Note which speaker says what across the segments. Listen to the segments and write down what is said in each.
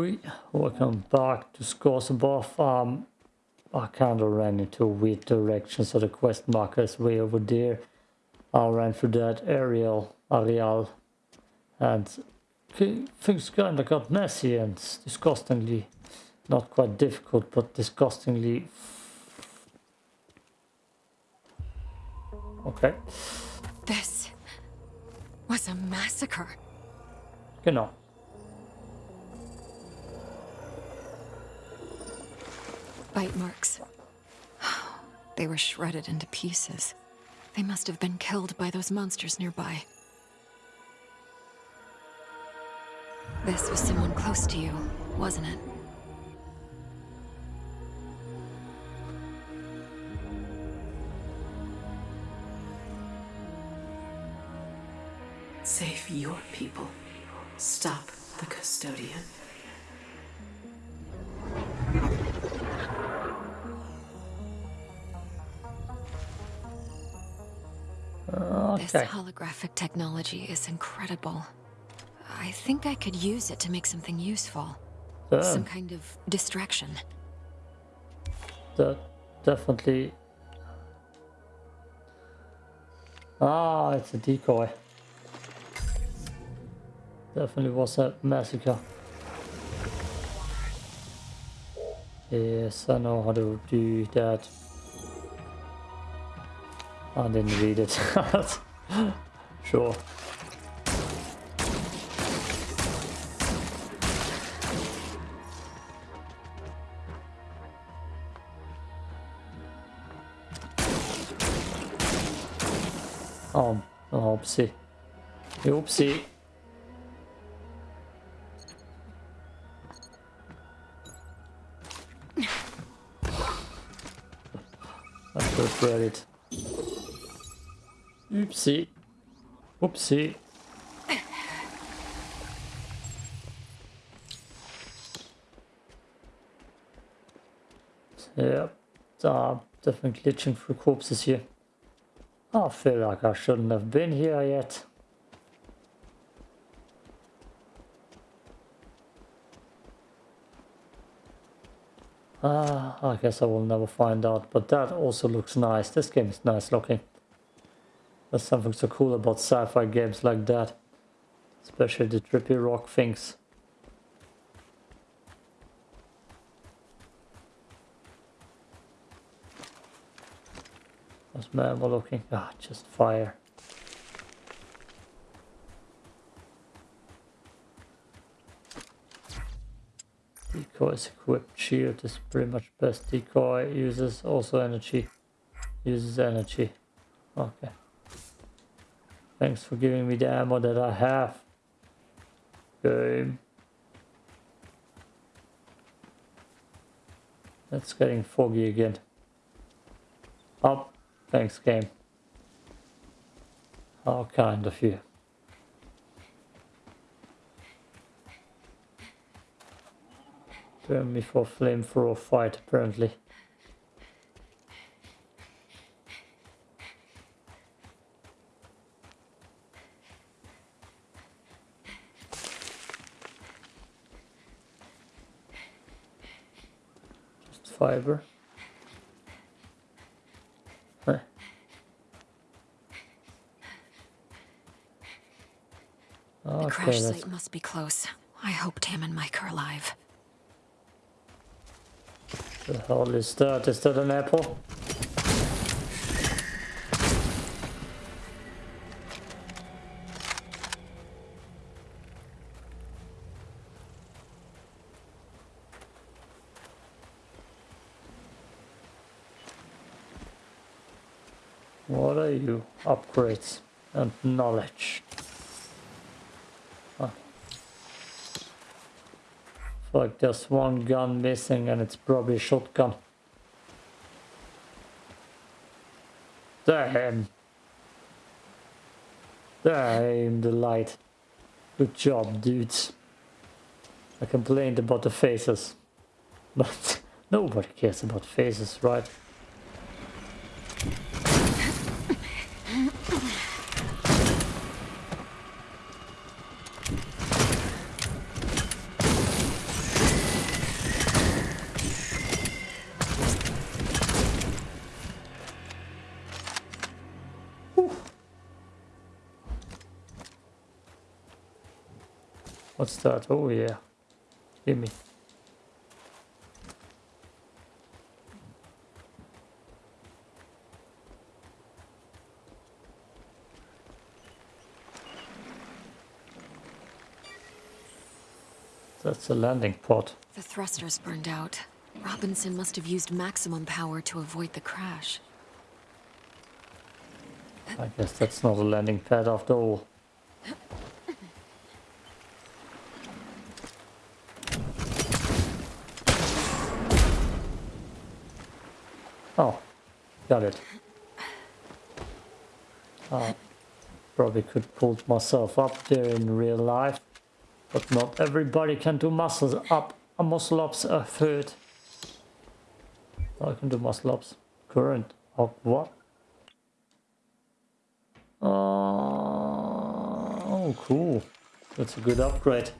Speaker 1: Welcome back to Scars Above. Um, I kind of ran into a weird direction, so the quest marker is way over there. I ran through that aerial, areal, and things kind of got messy and disgustingly, not quite difficult, but disgustingly. Okay.
Speaker 2: This was a massacre.
Speaker 1: Genau.
Speaker 2: Bite marks. They were shredded into pieces. They must have been killed by those monsters nearby. This was someone close to you, wasn't it?
Speaker 3: Save your people. Stop the custodian.
Speaker 2: This
Speaker 1: Okay.
Speaker 2: holographic technology is incredible. I think I could use it to make something useful. Some
Speaker 1: Um,
Speaker 2: kind of distraction.
Speaker 1: that definitely. Ah, it's a decoy. Definitely was a massacre. Yes, I know how to do that. I didn't read it. sure. Oh, oopsie. Oopsie. Have read it. Oopsie. Oopsie. Yeah, uh, definitely glitching through corpses here. I feel like I shouldn't have been here yet. Ah, I guess I will never find out, but that also looks nice. This game is nice looking. There's something so cool about sci-fi games like that. Especially the trippy rock things. How's my ammo looking? Ah, just fire. Decoy is equipped. Shield is pretty much best. Decoy uses also energy. Uses energy. Okay. Thanks for giving me the ammo that I have. Game. It's getting foggy again. Oh, thanks game. How kind of you. Turn me for flamethrower fight apparently. Just fiber. Huh.
Speaker 2: The
Speaker 1: oh,
Speaker 2: crash site must be close. I hope Tam and Mike are alive.
Speaker 1: The hell is that? Is that an apple? Upgrades and knowledge. Like there's one gun missing and it's probably a shotgun. Damn. Damn the light. Good job, dudes. I complained about the faces. But nobody cares about faces, right? That? Oh yeah. Gimme. That's a landing pod.
Speaker 2: The thrusters burned out. Robinson must have used maximum power to avoid the crash.
Speaker 1: I guess that's not a landing pad after all. Oh, it. Uh, probably could pull myself up there in real life, but not everybody can do muscles up, a muscle ups a third. I can do muscle ups. Current. Oh, what? Uh, oh, cool. That's a good upgrade.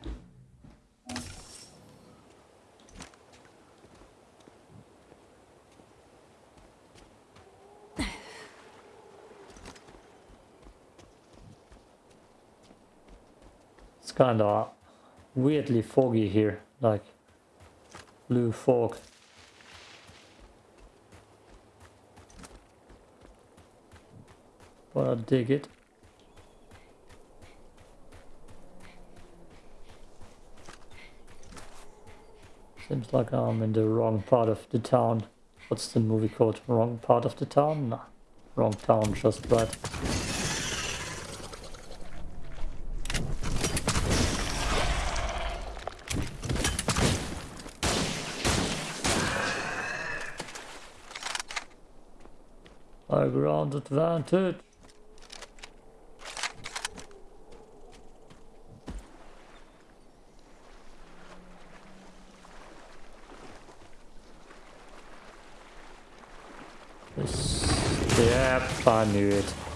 Speaker 1: Kind of weirdly foggy here, like blue fog. But I dig it. Seems like I'm in the wrong part of the town. What's the movie called? Wrong part of the town? Nah, wrong town, just right. High ground advantage. Yep, I knew it.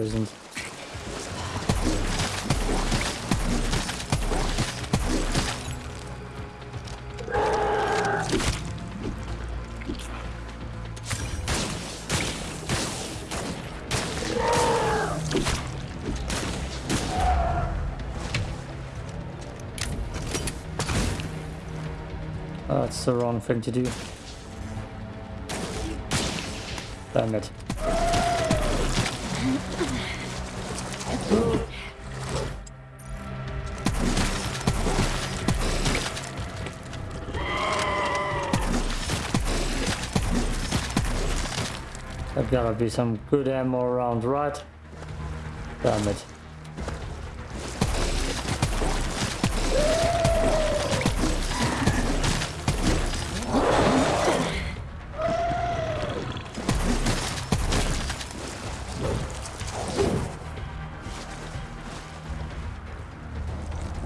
Speaker 1: Poisoned. That's the wrong thing to do. Damn it. Gotta be some good ammo around, right? Damn it.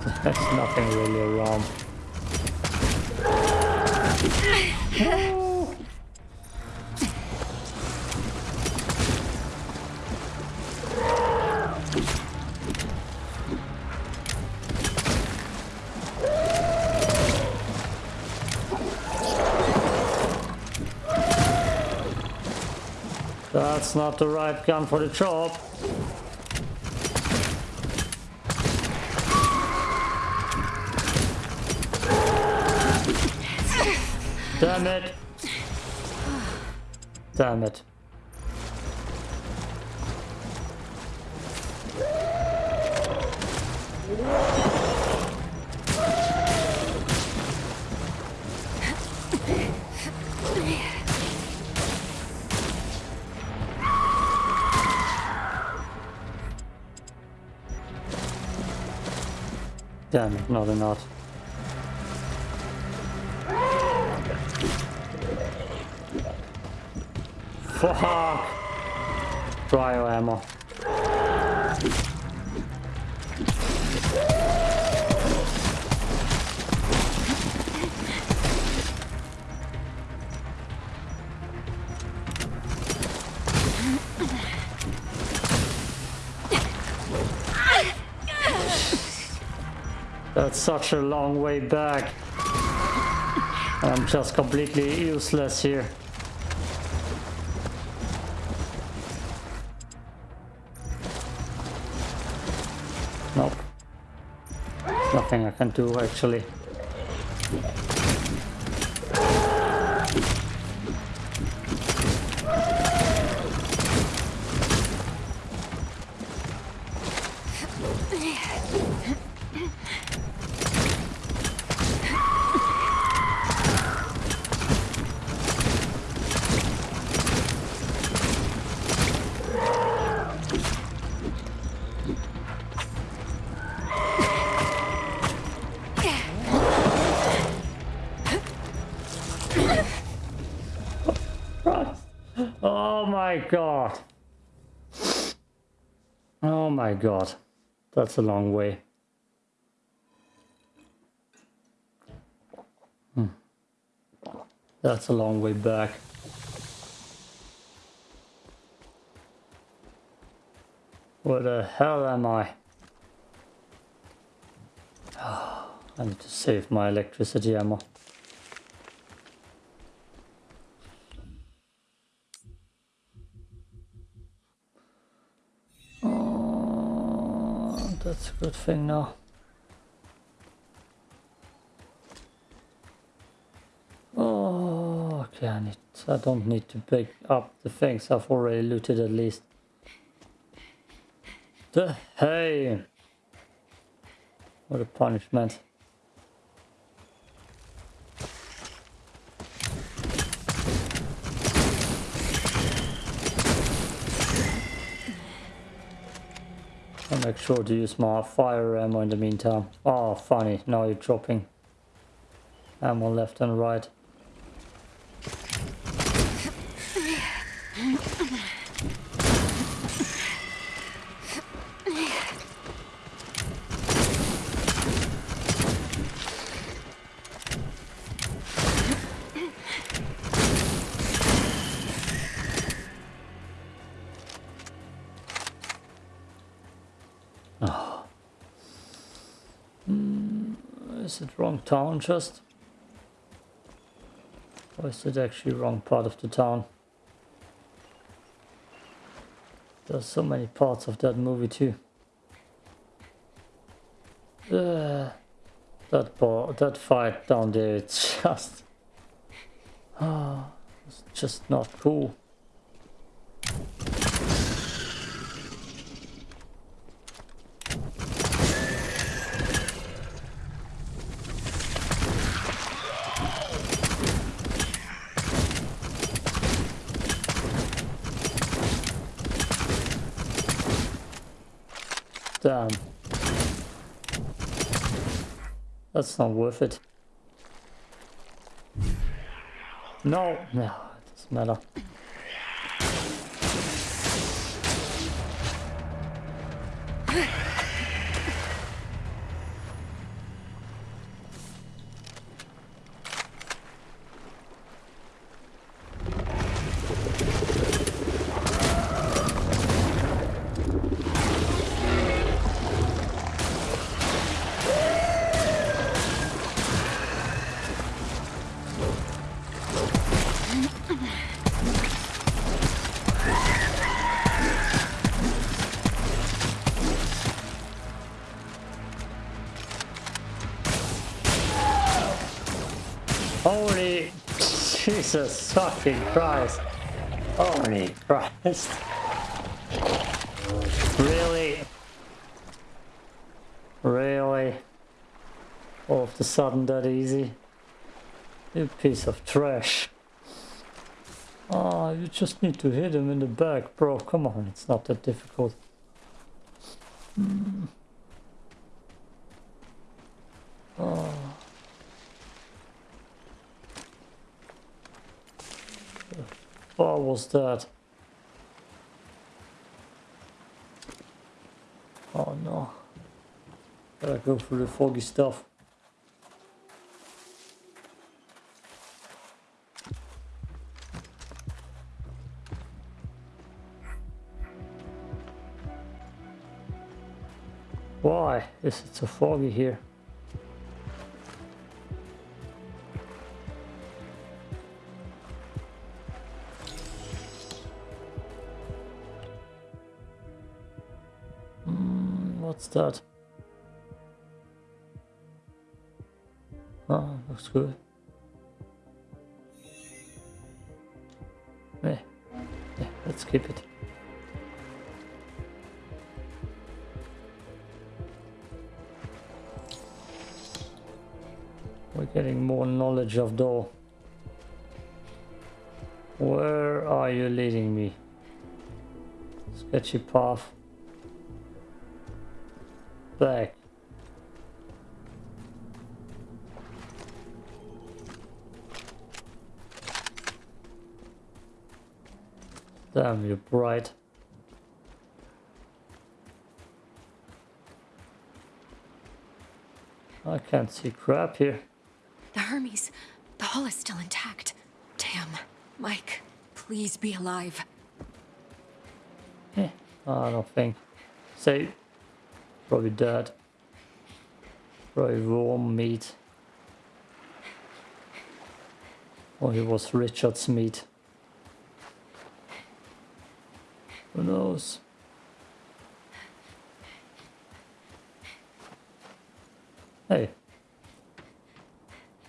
Speaker 1: There's nothing really around. not the right gun for the job. Damn it. Damn it. Damn it, no they're not. Fuck! Cryo ammo. Such a long way back. I'm just completely useless here. Nope. Nothing I can do actually. God. That's a long way. Hmm. That's a long way back. Where the hell am I? I need to save my electricity ammo. Oh, that's a good thing now. Oh, okay, I. I don't need to pick up the things I've already looted at least. The hey! What a punishment. Make sure to use my fire ammo in the meantime. Oh, funny. Now you're dropping ammo left and right. Town just? Or is it actually wrong part of the town? There's so many parts of that movie too. Uh, that part, that fight down there, it's just... Ah, it's just not cool. Damn. That's not worth it. No, no, it doesn't matter. Holy Jesus fucking Christ. Holy Christ. Really? Really? All of a sudden that easy? You piece of trash. Oh, you just need to hit him in the back, bro. Come on, it's not that difficult. Hmm. Oh. What was that? Oh no. Gotta go through the foggy stuff. Why is it so foggy here? Ah, that? Oh, looks good. Yeah, yeah, let's keep it. We're getting more knowledge of door. Where are you leading me? Sketchy path. Back. Damn, you're bright. I can't see crap here.
Speaker 2: The Hermes. The hull is still intact. Damn. Mike, please be alive.
Speaker 1: Eh, I don't think. Say, probably dead. Probably warm meat. Or he was Richard's meat. Who knows? Hey.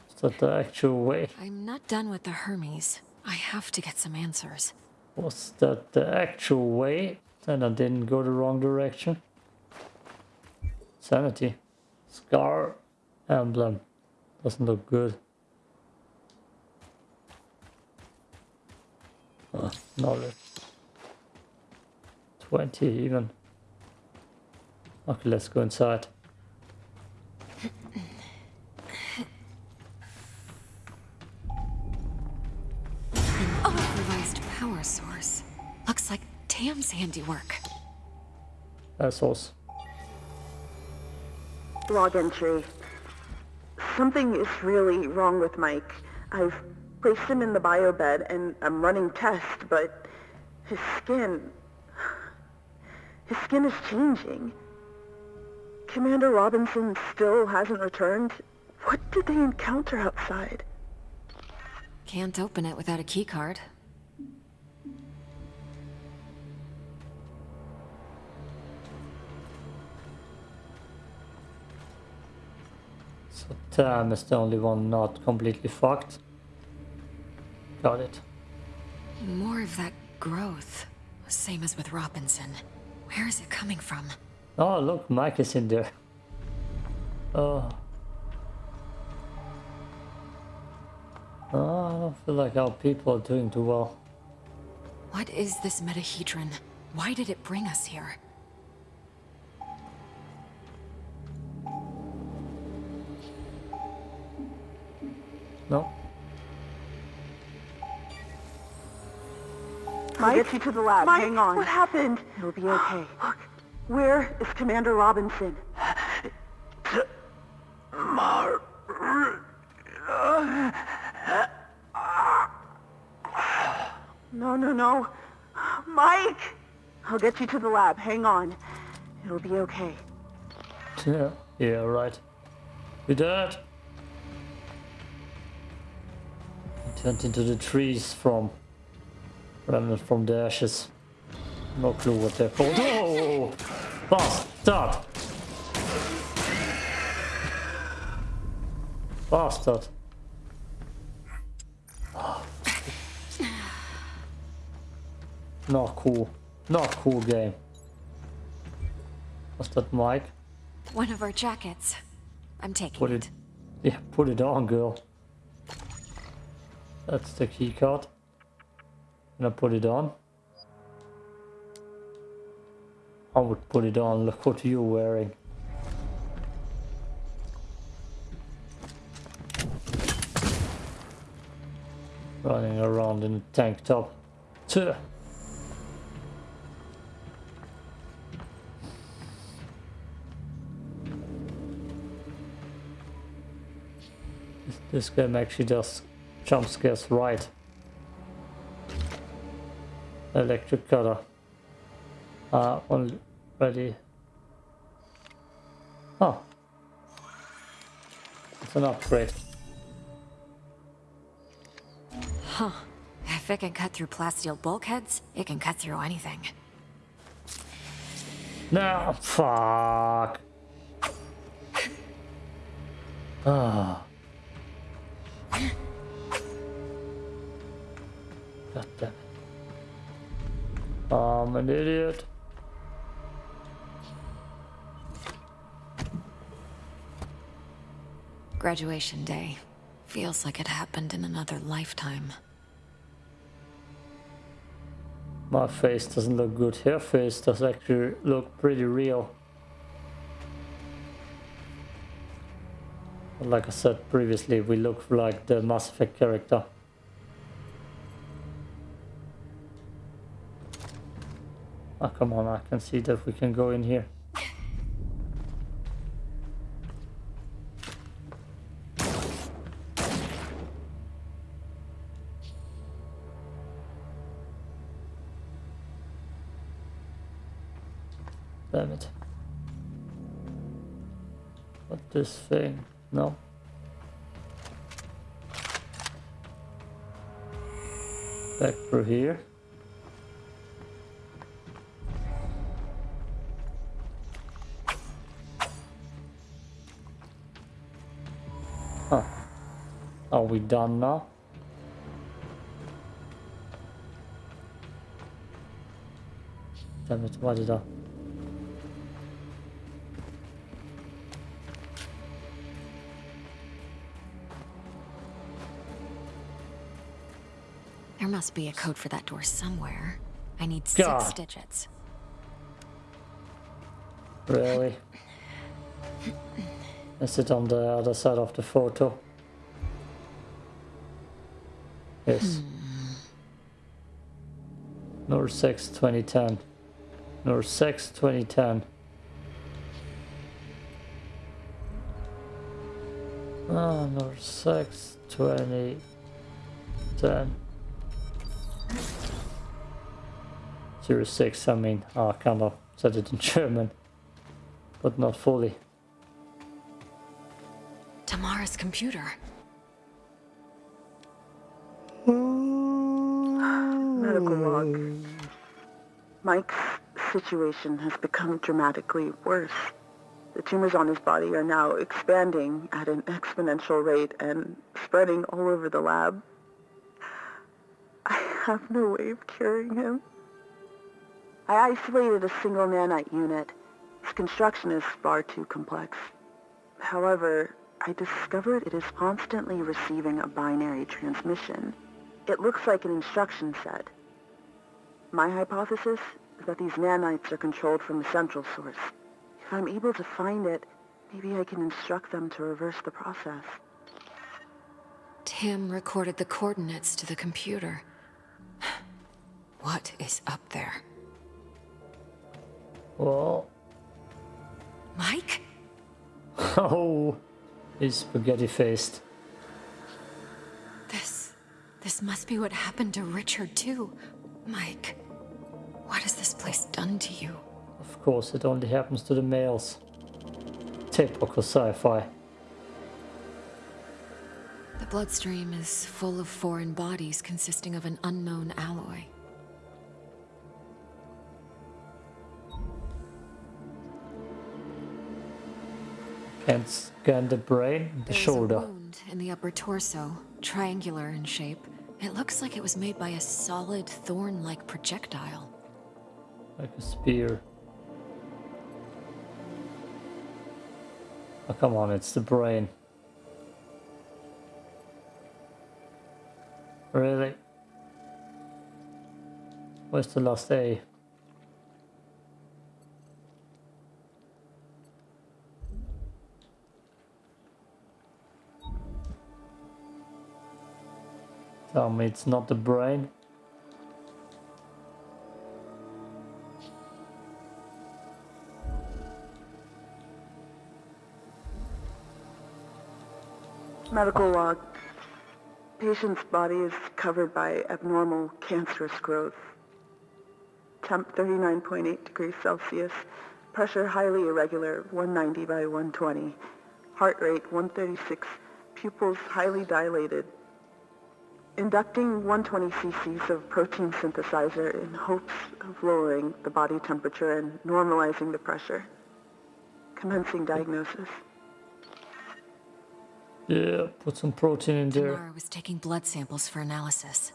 Speaker 1: Is that the actual way?
Speaker 2: I'm not done with the Hermes. I have to get some answers.
Speaker 1: Was that the actual way? Then I didn't go the wrong direction. Sanity. Scar emblem. Doesn't look good. Uh, knowledge. 20 even. Okay, let's go inside.
Speaker 2: An Authorized power source. Looks like Tam's handiwork.
Speaker 1: Assholes.
Speaker 4: Log entry. Something is really wrong with Mike. I've placed him in the bio bed and I'm running tests, but his skin... His skin is changing. Commander Robinson still hasn't returned. What did they encounter outside?
Speaker 2: Can't open it without a keycard.
Speaker 1: Tam is the only one not completely fucked. Got it.
Speaker 2: More of that growth. Same as with Robinson. Where is it coming from?
Speaker 1: Oh, look, Mike is in there. Oh. Oh, I don't feel like our people are doing too well.
Speaker 2: What is this metahedron? Why did it bring us here?
Speaker 1: No?
Speaker 4: I'll get you to the lab. Hang on. What happened? It'll be okay. Look, where is Commander Robinson? Mar... No, no, no. Mike! I'll get you to the lab. Hang on. It'll be okay.
Speaker 1: Yeah, yeah, right. You dead? Turned into the trees from remnant from the ashes. No clue what they're called. Oh! Bastard! Bastard! Not cool. Not cool game. What's that Mike?
Speaker 2: One of our jackets. I'm taking
Speaker 1: Put
Speaker 2: it.
Speaker 1: it. Yeah, put it on, girl. That's the key card. And I put it on. I would put it on. Look what you're wearing. Running around in a tank top. Tuh. This- This game actually does jump scares right. Electric cutter. Uh, on ready. Oh. It's an upgrade.
Speaker 2: Huh. If it can cut through plasteel bulkheads, it can cut through anything.
Speaker 1: No, fuck. Ah. God damn it. I'm an idiot.
Speaker 2: Graduation day. Feels like it happened in another lifetime.
Speaker 1: My face doesn't look good. Her face does actually look pretty real. But like I said previously, we look like the Mass Effect character. Oh, come on, I can see that we can go in here. Damn it. What this thing? No. Back through here. We done now? Damn it, why did I?
Speaker 2: There must be a code for that door somewhere. I need
Speaker 1: God.
Speaker 2: six digits.
Speaker 1: Really? Is it on the other side of the photo? Yes. Nor 6 2010. Nor 6 2010. Ah, Nor 6 2010. 06, I mean, I kind of said it in German, but not fully.
Speaker 2: Tamara's computer.
Speaker 4: Mike's situation has become dramatically worse. The tumors on his body are now expanding at an exponential rate and spreading all over the lab. I have no way of curing him. I isolated a single nanite unit. Its construction is far too complex. However, I discovered it is constantly receiving a binary transmission. It looks like an instruction set. My hypothesis is that these nanites are controlled from a central source. If I'm able to find it, maybe I can instruct them to reverse the process.
Speaker 2: Tim recorded the coordinates to the computer. What is up there?
Speaker 1: Well,
Speaker 2: Mike?
Speaker 1: oh, he's spaghetti faced.
Speaker 2: This... This must be what happened to Richard, too. Mike, what has this place done to you?
Speaker 1: Of course, it only happens to the males. Typical sci-fi.
Speaker 2: The bloodstream is full of foreign bodies consisting of an unknown alloy.
Speaker 1: Can't scan the brain, the
Speaker 2: There's
Speaker 1: shoulder.
Speaker 2: a wound in the upper torso, triangular in shape. It looks like it was made by a solid thorn-like projectile.
Speaker 1: Like a spear. Oh, come on, it's the brain. Really? Where's the last A? Tell me it's not the brain.
Speaker 4: Medical log. Patient's body is covered by abnormal cancerous growth. Temp 39.8 degrees Celsius. Pressure highly irregular, 190 by 120. Heart rate 136. Pupils highly dilated. Inducting 120 cc's of protein synthesizer in hopes of lowering the body temperature and normalizing the pressure. Commencing diagnosis.
Speaker 1: Yeah, put some protein in there.
Speaker 2: Tamara was taking blood samples for analysis.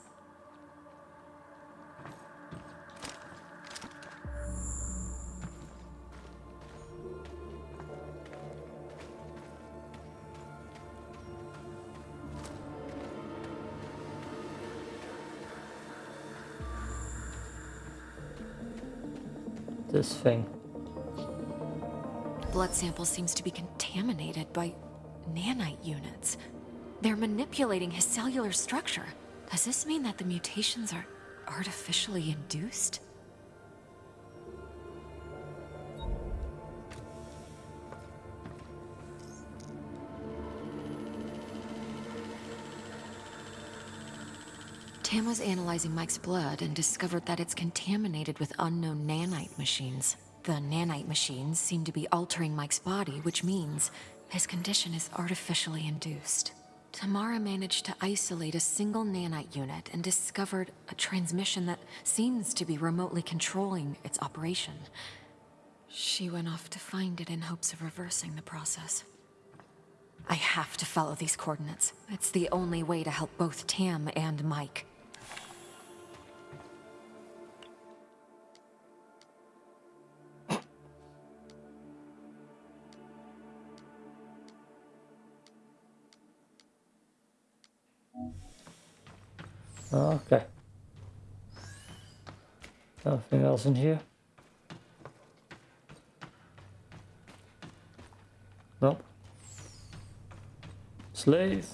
Speaker 1: This thing.
Speaker 2: Blood sample seems to be contaminated by nanite units. They're manipulating his cellular structure. Does this mean that the mutations are artificially induced? Tam was analyzing Mike's blood and discovered that it's contaminated with unknown nanite machines. The nanite machines seem to be altering Mike's body, which means his condition is artificially induced. Tamara managed to isolate a single nanite unit and discovered a transmission that seems to be remotely controlling its operation. She went off to find it in hopes of reversing the process. I have to follow these coordinates. It's the only way to help both Tam and Mike.
Speaker 1: Okay. Nothing else in here? Nope. Slave.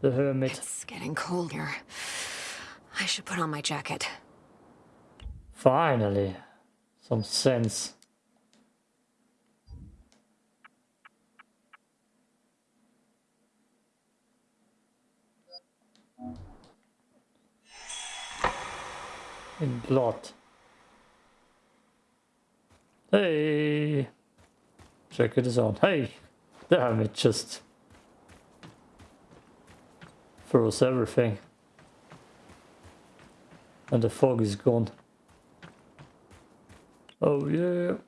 Speaker 1: The hermit.
Speaker 2: It's getting cold here. I should put on my jacket.
Speaker 1: Finally. Some sense. In blood. Hey! Jacket is on. Hey! Damn, it just froze everything. And the fog is gone. Oh yeah.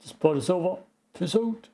Speaker 1: This part is over. Peace out.